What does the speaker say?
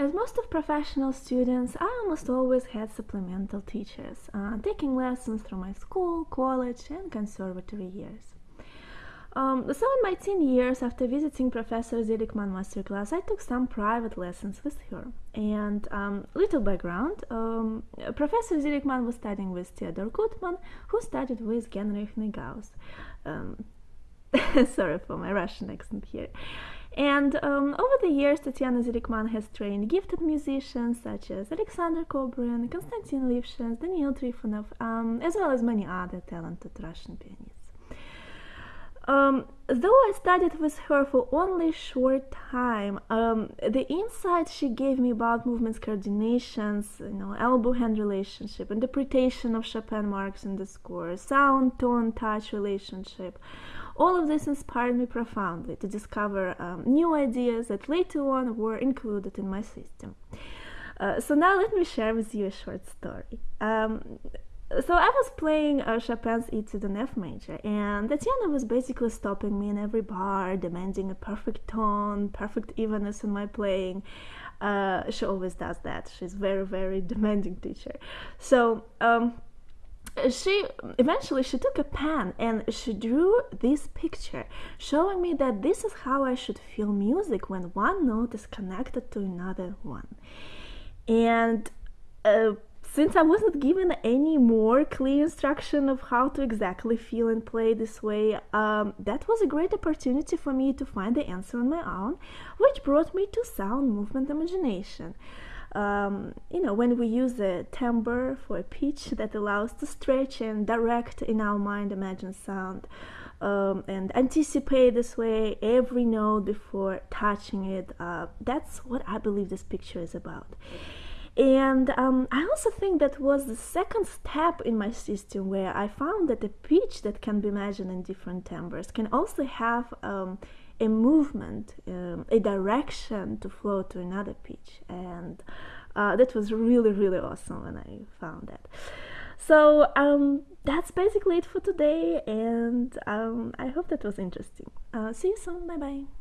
As most of professional students, I almost always had supplemental teachers, uh, taking lessons through my school, college, and conservatory years. Um, so in my teen years, after visiting Professor Zelikman masterclass, I took some private lessons with her. And um, little background, um, Professor Zelikman was studying with Theodor Gutman, who studied with Genrikh Negaus. Um, sorry for my Russian accent here. And um, over the years, Tatiana Zelikman has trained gifted musicians such as Alexander Kobrin, Konstantin Lifshitz, Daniil Trifonov, um, as well as many other talented Russian pianists. Um, though I studied with her for only short time, um, the insight she gave me about movements coordinations, you know, elbow-hand relationship, interpretation of Chopin marks in the score, sound, tone, touch relationship, all of this inspired me profoundly to discover um, new ideas that later on were included in my system. Uh, so now let me share with you a short story. Um, so I was playing uh, Chopin's Etude in F major, and Tatiana was basically stopping me in every bar, demanding a perfect tone, perfect evenness in my playing. Uh, she always does that. She's very, very demanding teacher. So um, she eventually she took a pen and she drew this picture showing me that this is how i should feel music when one note is connected to another one and uh, since i wasn't given any more clear instruction of how to exactly feel and play this way um, that was a great opportunity for me to find the answer on my own which brought me to sound movement imagination um, you know, when we use a timbre for a pitch that allows to stretch and direct in our mind imagine sound um, and anticipate this way every note before touching it. Uh, that's what I believe this picture is about. And um, I also think that was the second step in my system where I found that a pitch that can be imagined in different timbres can also have um, a movement, um, a direction to flow to another pitch. And uh, that was really, really awesome when I found that. So um, that's basically it for today, and um, I hope that was interesting. Uh, see you soon. Bye bye.